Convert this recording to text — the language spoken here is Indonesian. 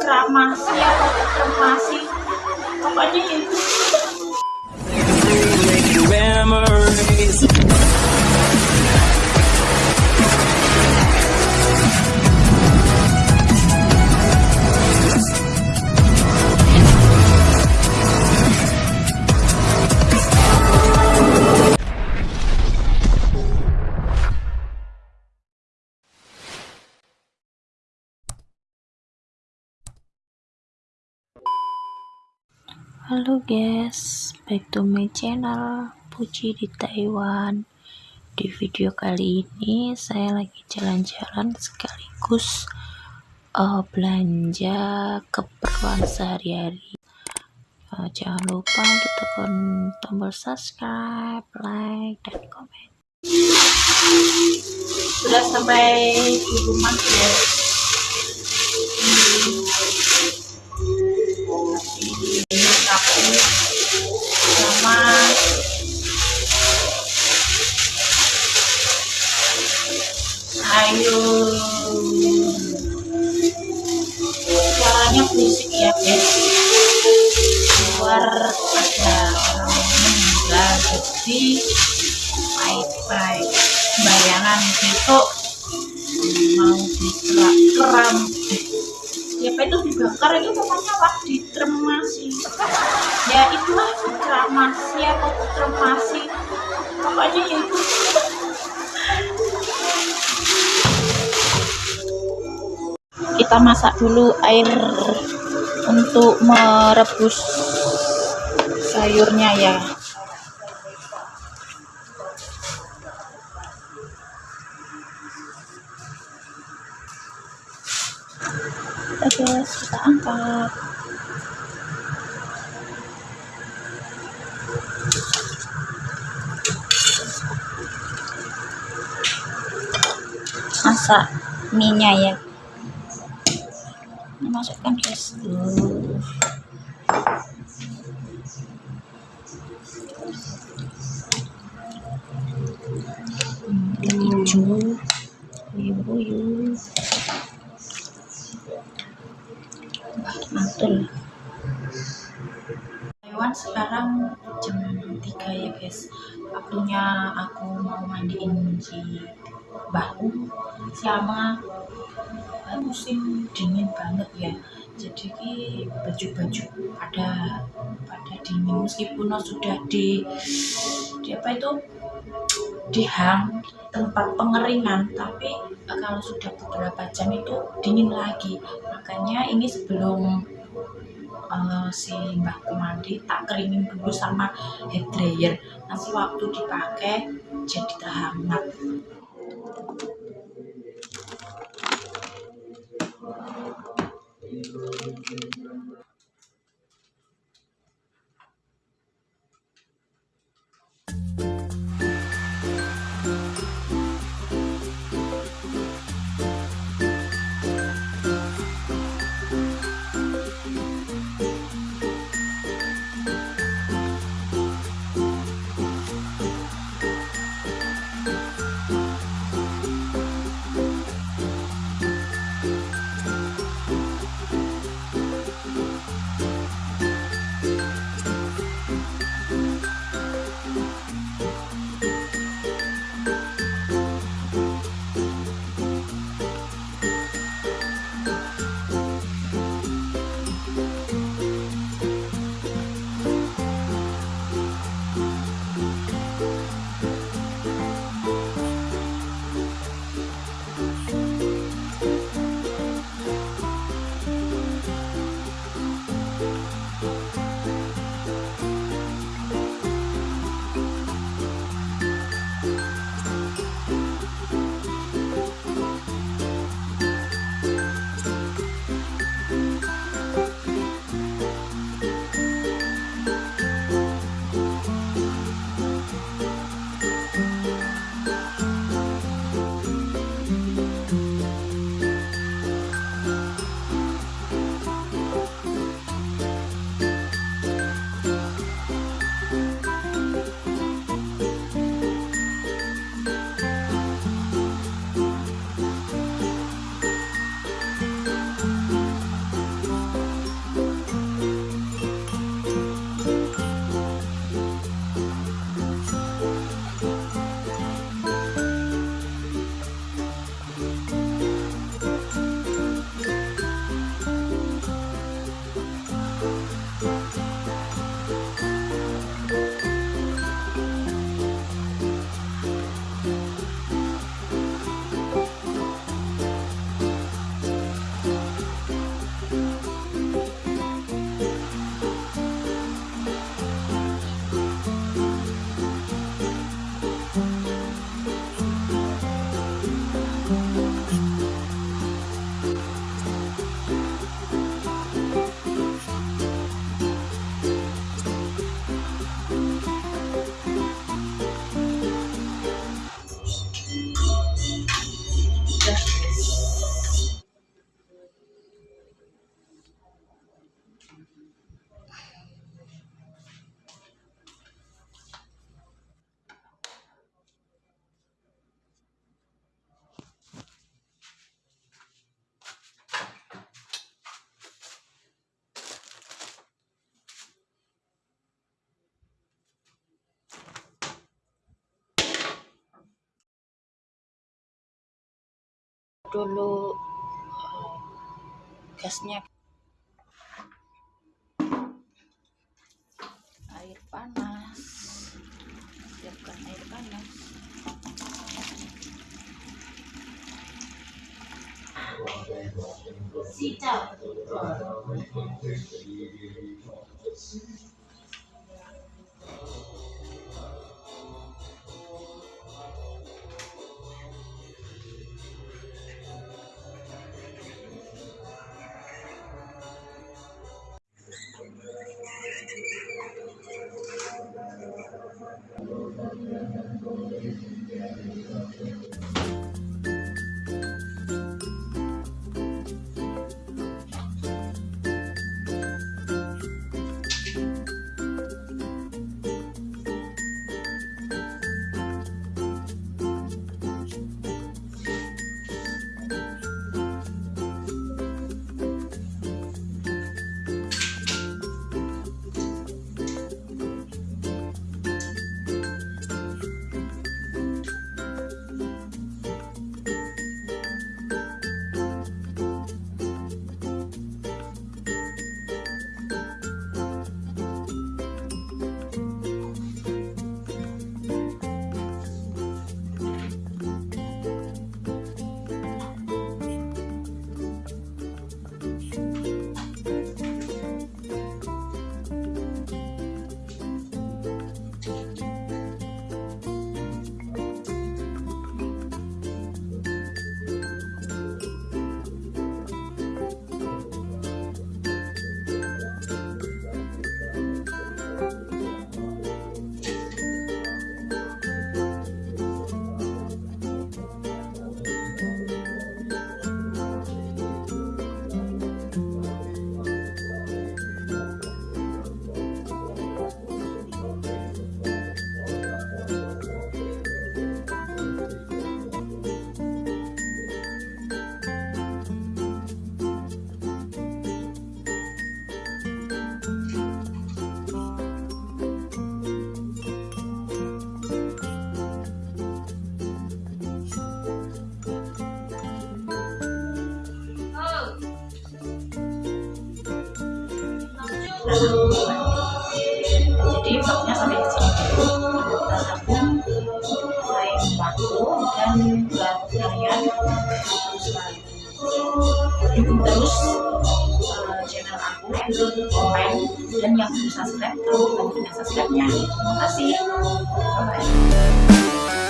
kramasi apa kremasi pokoknya itu Halo guys, back to my channel Puji di Taiwan. Di video kali ini saya lagi jalan-jalan sekaligus uh, belanja keperluan sehari-hari. Uh, jangan lupa untuk tekan tombol subscribe, like, dan komen. sudah sampai di rumah guys ini kapu sama sayur suaranya berisik ya guys luar ada orang meninggal jadi baik-baik bayangan besok mau dikerak keram siapa itu dibakar itu pokoknya wah ditremasi ya itulah kremasi atau tremasi pokoknya itu kita masak dulu air untuk merebus sayurnya ya Masak minyak ya. Ini masukkan. Tuh. Hmm, keju, guys. Waktunya aku mau mandiin si bahu. Sama musim dingin banget ya. Jadi baju-baju pada pada dingin. Meskipun sudah di di apa itu? Dihang tempat pengeringan. Tapi eh, kalau sudah beberapa jam itu dingin lagi. Makanya ini sebelum uh, si mbahku mandi tak keringin dulu sama hair dryer. Nanti waktu dipakai jadi terhangat Dulu uh, gasnya. Air panas. Siapkan air panas. Siap. Jadi bloknya sampai di sini kita tabung mulai batu dan buat kalian dukung terus channel aku komen dan yang belum subscribe. Tolong bantu subscribe nya terima kasih bye bye